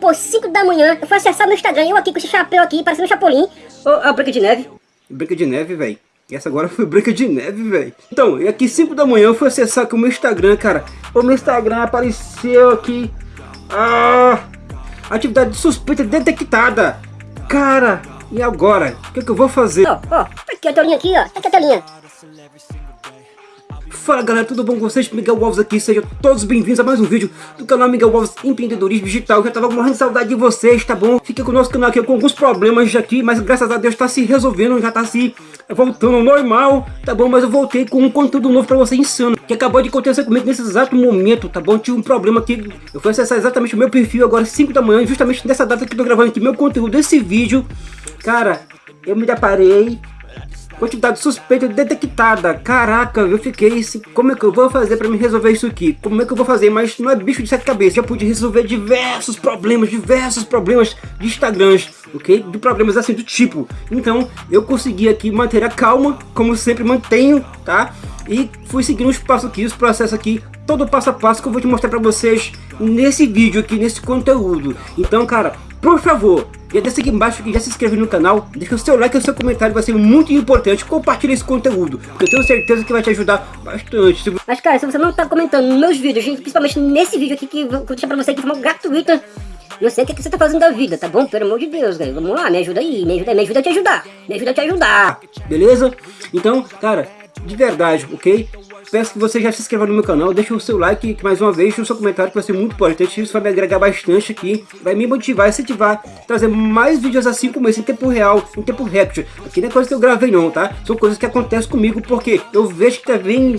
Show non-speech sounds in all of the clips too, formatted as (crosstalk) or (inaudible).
Pô, 5 da manhã, eu fui acessar meu Instagram, eu aqui com esse chapéu aqui, parecendo um chapolim. Ô, oh, a Branca de Neve. Branca de Neve, velho. Essa agora foi Branca de Neve, velho. Então, e aqui 5 da manhã eu fui acessar aqui o meu Instagram, cara. O meu Instagram apareceu aqui. Ah, atividade suspeita detectada. Cara, e agora? O que, é que eu vou fazer? Ó, ó, tá aqui a telinha aqui, ó. Tá aqui a telinha. Fala galera, tudo bom com vocês? Miguel Alves aqui, sejam todos bem-vindos a mais um vídeo do canal Miguel Alves Empreendedorismo Digital. Eu já tava morrendo de saudade de vocês, tá bom? Fiquei com o nosso canal aqui com alguns problemas aqui, mas graças a Deus tá se resolvendo, já tá se voltando ao normal, tá bom? Mas eu voltei com um conteúdo novo pra você insano, que acabou de acontecer comigo nesse exato momento, tá bom? Tive um problema aqui, eu fui acessar exatamente o meu perfil agora 5 da manhã, justamente nessa data que eu tô gravando aqui meu conteúdo, esse vídeo. Cara, eu me deparei Quantidade suspeita detectada. Caraca, eu fiquei assim, como é que eu vou fazer para me resolver isso aqui? Como é que eu vou fazer? Mas não é bicho de sete cabeças. Já pude resolver diversos problemas, diversos problemas de Instagrams, ok? De problemas assim do tipo. Então, eu consegui aqui manter a calma, como sempre mantenho, tá? E fui seguindo os passos aqui, os processos aqui, todo passo a passo que eu vou te mostrar para vocês nesse vídeo aqui, nesse conteúdo. Então, cara, por favor, já desce aqui embaixo e já se inscreve no canal, deixa o seu like e o seu comentário, vai ser muito importante. Compartilha esse conteúdo, porque eu tenho certeza que vai te ajudar bastante. Mas cara, se você não tá comentando nos meus vídeos, principalmente nesse vídeo aqui que eu vou deixar pra você de forma gratuita, eu sei o que, que você tá fazendo da vida, tá bom? Pelo amor de Deus, galera. Vamos lá, me ajuda aí, me ajuda, me ajuda a te ajudar. Me ajuda a te ajudar. Beleza? Então, cara, de verdade, ok? Peço que você já se inscreva no meu canal, deixe o seu like, mais uma vez, o seu comentário que vai ser muito importante, isso vai me agregar bastante aqui, vai me motivar, incentivar, trazer mais vídeos assim como esse, em tempo real, em tempo recorde. Aqui não é coisa que eu gravei não, tá? São coisas que acontecem comigo, porque eu vejo que vem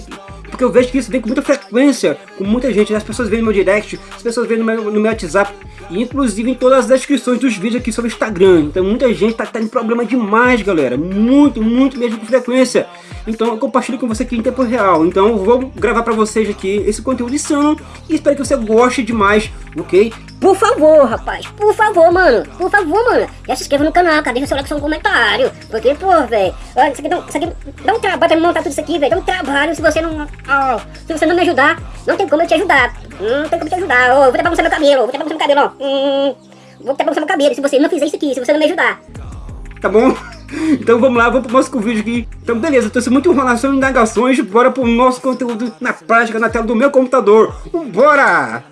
porque eu vejo que isso vem com muita frequência, com muita gente, as pessoas vêm no meu direct, as pessoas vêm no meu, no meu WhatsApp, e inclusive em todas as descrições dos vídeos aqui sobre o Instagram. Então muita gente tá tendo problema demais, galera, muito, muito mesmo com frequência. Então eu compartilho com você aqui em tempo real. Então eu vou gravar pra vocês aqui esse conteúdo insano e espero que você goste demais, ok? Por favor, rapaz, por favor, mano, por favor, mano, já se inscreva no canal, cara, deixa o seu like, seu comentário, porque, pô, velho, olha, isso aqui, dá, isso aqui dá um trabalho pra montar tudo isso aqui, velho, dá um trabalho, se você não, oh, se você não me ajudar, não tem como eu te ajudar, não tem como te ajudar, oh, vou até bagunçar meu cabelo, vou até bagunçar meu cabelo, ó, hum, vou até bagunçar meu cabelo, se você não fizer isso aqui, se você não me ajudar. Tá bom? (laughs) Então vamos lá, vamos pro nosso vídeo aqui. Então beleza, trouxe muito enrolação e indagações, bora pro nosso conteúdo na prática, na tela do meu computador. Bora!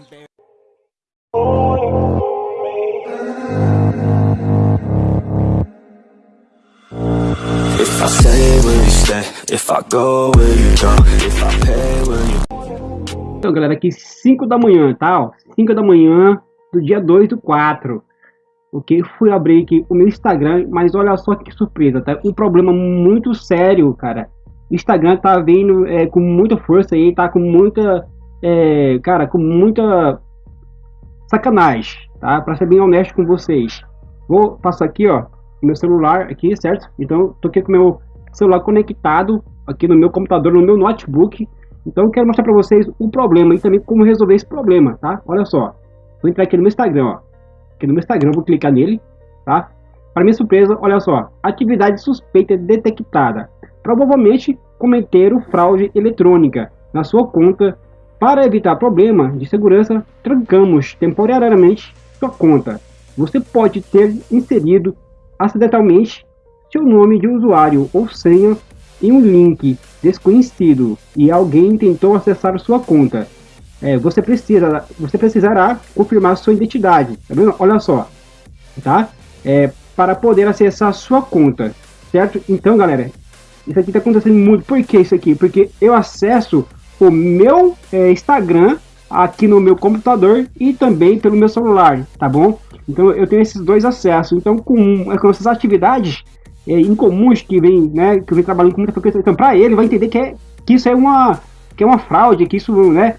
Então galera, aqui 5 da manhã, tá? 5 da manhã do dia 2 do 4 ok? Fui abrir aqui o meu Instagram, mas olha só que surpresa, tá? Um problema muito sério, cara. Instagram tá vindo é, com muita força aí, tá com muita, é, cara, com muita sacanagem, tá? Pra ser bem honesto com vocês. Vou passar aqui, ó, meu celular aqui, certo? Então, tô aqui com meu celular conectado aqui no meu computador, no meu notebook. Então, eu quero mostrar pra vocês o problema e também como resolver esse problema, tá? Olha só. Vou entrar aqui no meu Instagram, ó aqui no meu Instagram, vou clicar nele, tá? Para minha surpresa, olha só, atividade suspeita detectada. Provavelmente cometeram fraude eletrônica na sua conta. Para evitar problema de segurança, trancamos temporariamente sua conta. Você pode ter inserido acidentalmente seu nome de usuário ou senha em um link desconhecido e alguém tentou acessar sua conta é, você precisa, você precisará confirmar sua identidade, tá vendo? Olha só, tá? É, para poder acessar sua conta, certo? Então, galera, isso aqui tá acontecendo muito. Por que isso aqui? Porque eu acesso o meu é, Instagram aqui no meu computador e também pelo meu celular, tá bom? Então eu tenho esses dois acessos. Então com, com essas atividades é, incomuns que vem, né, que venho trabalhando com muita frequência, então para ele vai entender que, é, que isso é uma que é uma fraude, que isso, né,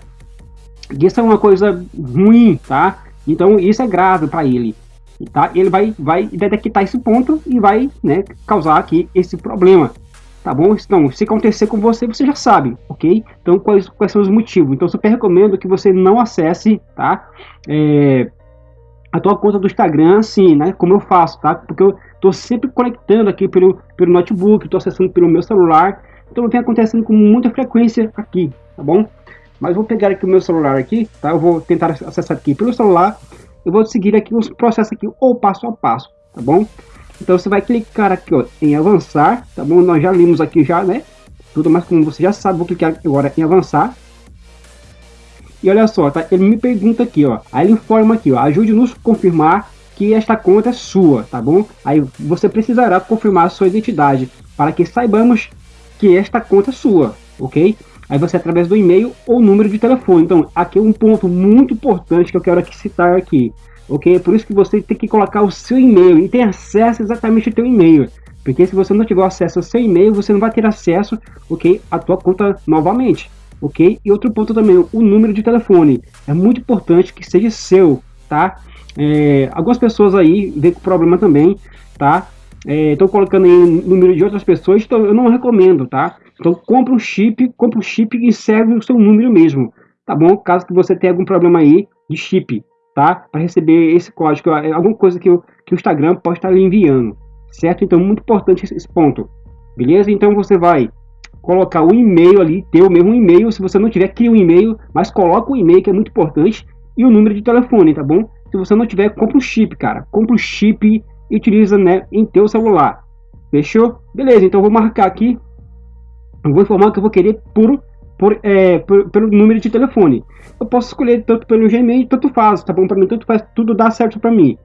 isso é uma coisa ruim, tá? Então isso é grave para ele, tá? Ele vai, vai detectar esse ponto e vai, né, causar aqui esse problema, tá bom? Então, se acontecer com você, você já sabe, ok? Então, quais, quais são os motivos? Então, super recomendo que você não acesse, tá? É, a tua conta do Instagram, assim, né? Como eu faço, tá? Porque eu tô sempre conectando aqui pelo, pelo notebook, tô acessando pelo meu celular, então vem acontecendo com muita frequência aqui, tá bom? Mas vou pegar aqui o meu celular aqui, tá? Eu vou tentar acessar aqui pelo celular eu vou seguir aqui os processos aqui, ou passo a passo, tá bom? Então você vai clicar aqui ó, em avançar, tá bom? Nós já limos aqui já, né? Tudo mais como você já sabe, vou clicar agora em avançar. E olha só, tá? Ele me pergunta aqui, ó. Aí ele informa aqui, ó. Ajude-nos a confirmar que esta conta é sua, tá bom? Aí você precisará confirmar sua identidade para que saibamos que esta conta é sua, ok? Aí você através do e-mail ou número de telefone. Então, aqui é um ponto muito importante que eu quero aqui citar aqui, ok? Por isso que você tem que colocar o seu e-mail e ter acesso exatamente ao teu e-mail. Porque se você não tiver acesso ao seu e-mail, você não vai ter acesso, ok, à tua conta novamente, ok? E outro ponto também, o número de telefone. É muito importante que seja seu, tá? É, algumas pessoas aí vêm com problema também, tá? Estou é, colocando aí número de outras pessoas, então eu não recomendo, tá? Então compra um chip, compra um chip e serve o seu número mesmo, tá bom? Caso que você tenha algum problema aí de chip, tá? Para receber esse código, é alguma coisa que, eu, que o Instagram pode estar lhe enviando, certo? Então muito importante esse ponto, beleza? Então você vai colocar o e-mail ali, ter o mesmo e-mail, se você não tiver, cria um e-mail, mas coloca o e-mail que é muito importante e o número de telefone, tá bom? Se você não tiver, compra um chip, cara. Compra um chip e utiliza né, em teu celular. Fechou? Beleza, então vou marcar aqui eu vou informar que eu vou querer por, por, é, por, pelo número de telefone. Eu posso escolher tanto pelo Gmail, tanto faz, tá bom? Para mim, tanto faz, tudo dá certo para mim.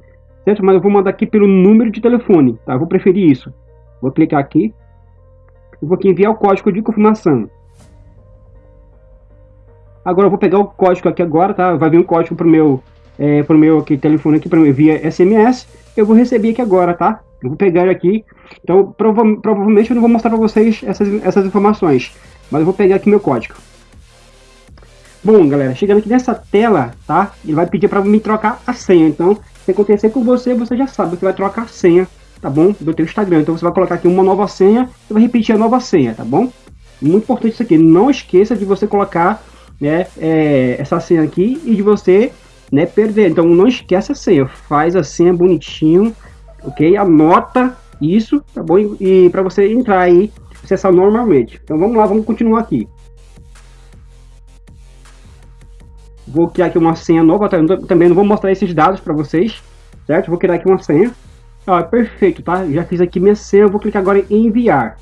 Certo? Mas eu vou mandar aqui pelo número de telefone, tá? Eu vou preferir isso. Vou clicar aqui. Eu vou aqui enviar o código de confirmação. Agora eu vou pegar o código aqui agora, tá? Vai vir um código pro meu, é, pro meu aqui, telefone aqui, para mim via SMS. Eu vou receber aqui agora, tá? Eu vou pegar aqui, então prova provavelmente eu não vou mostrar para vocês essas, essas informações, mas eu vou pegar aqui meu código. Bom, galera, chegando aqui nessa tela, tá? Ele vai pedir para me trocar a senha. Então, se acontecer com você, você já sabe que vai trocar a senha, tá bom? Do teu Instagram. Então, você vai colocar aqui uma nova senha e vai repetir a nova senha, tá bom? Muito importante isso aqui. Não esqueça de você colocar né, é, essa senha aqui e de você né, perder. Então, não esqueça a senha. Faz a senha bonitinho ok? Anota isso, tá bom? E, para você entrar aí, acessar normalmente. Então vamos lá, vamos continuar aqui. Vou criar aqui uma senha nova, tá? também não vou mostrar esses dados para vocês, certo? Vou criar aqui uma senha. Ó, perfeito, tá? Já fiz aqui minha senha, vou clicar agora em enviar.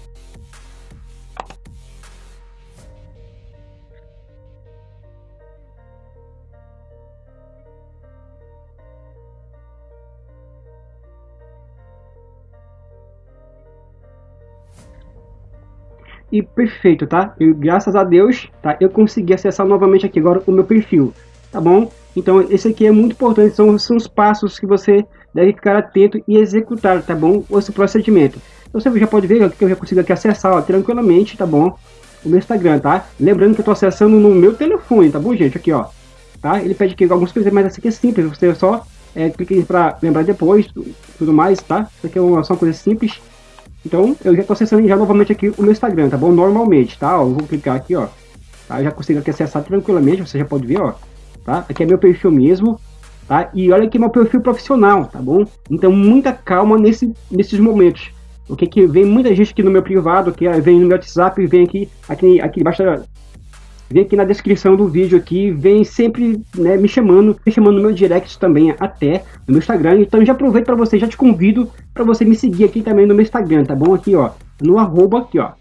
e perfeito, tá? Eu, graças a Deus, tá? Eu consegui acessar novamente aqui agora o meu perfil, tá bom? Então, esse aqui é muito importante, são, são os passos que você deve ficar atento e executar, tá bom? Esse procedimento. Então, você já pode ver que eu já consigo aqui acessar, ó, tranquilamente, tá bom? O meu Instagram, tá? Lembrando que eu tô acessando no meu telefone, tá bom, gente? Aqui, ó, tá? Ele pede aqui algumas coisas, mas essa aqui é simples, você só é, clica para lembrar depois, tudo mais, tá? Isso aqui é uma, só uma coisa simples, então, eu já estou acessando já novamente aqui o meu Instagram, tá bom? Normalmente, tá? Ó, eu vou clicar aqui, ó. Tá? Já consigo aqui acessar tranquilamente, você já pode ver, ó. Tá? Aqui é meu perfil mesmo, tá? E olha aqui meu perfil profissional, tá bom? Então, muita calma nesse, nesses momentos. O que que vem muita gente aqui no meu privado, que vem no meu WhatsApp, vem aqui, aqui, aqui embaixo vem aqui na descrição do vídeo aqui, vem sempre né, me chamando, me chamando no meu direct também até no meu Instagram. Então já aproveito para você, já te convido para você me seguir aqui também no meu Instagram, tá bom? Aqui ó, no arroba aqui ó,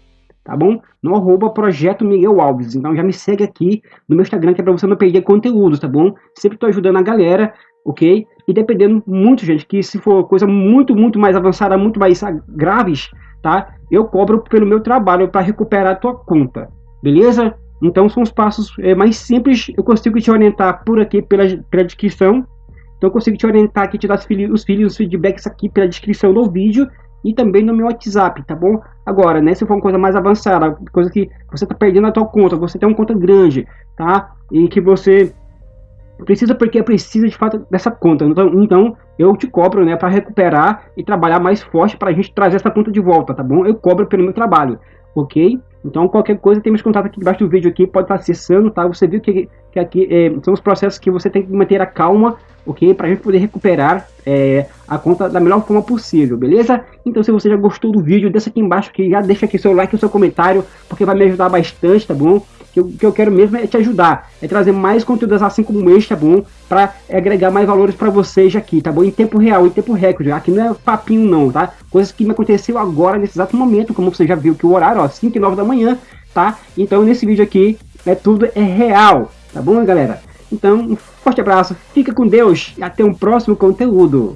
tá bom? No arroba Projeto Miguel Alves. Então já me segue aqui no meu Instagram que é para você não perder conteúdo, tá bom? Sempre tô ajudando a galera, ok? E dependendo muito, gente, que se for coisa muito, muito mais avançada, muito mais graves, tá? Eu cobro pelo meu trabalho para recuperar a tua conta, beleza? Então são os passos é, mais simples, eu consigo te orientar por aqui pela, pela descrição. Então eu consigo te orientar aqui, te dar os, os, os feedbacks aqui pela descrição do vídeo e também no meu WhatsApp, tá bom? Agora, né, se for uma coisa mais avançada, coisa que você tá perdendo a tua conta, você tem uma conta grande, tá? E que você precisa porque precisa de fato dessa conta. Então, então eu te cobro, né, para recuperar e trabalhar mais forte para a gente trazer essa conta de volta, tá bom? Eu cobro pelo meu trabalho, ok? Então, qualquer coisa, tem meus contatos aqui embaixo do vídeo aqui, pode estar acessando, tá? Você viu que, que aqui é, são os processos que você tem que manter a calma ok? Para a gente poder recuperar é, a conta da melhor forma possível, beleza? Então se você já gostou do vídeo, deixa aqui embaixo que já deixa aqui seu like e seu comentário, porque vai me ajudar bastante, tá bom? Que eu, que eu quero mesmo é te ajudar, é trazer mais conteúdos assim como este, tá bom? Para agregar mais valores para vocês aqui, tá bom? Em tempo real, em tempo recorde, aqui não é papinho não, tá? Coisas que me aconteceu agora, nesse exato momento, como você já viu que o horário, ó, 5 e 9 da manhã, tá? Então nesse vídeo aqui, é tudo é real, tá bom galera? Então, forte abraço, fica com Deus e até um próximo conteúdo.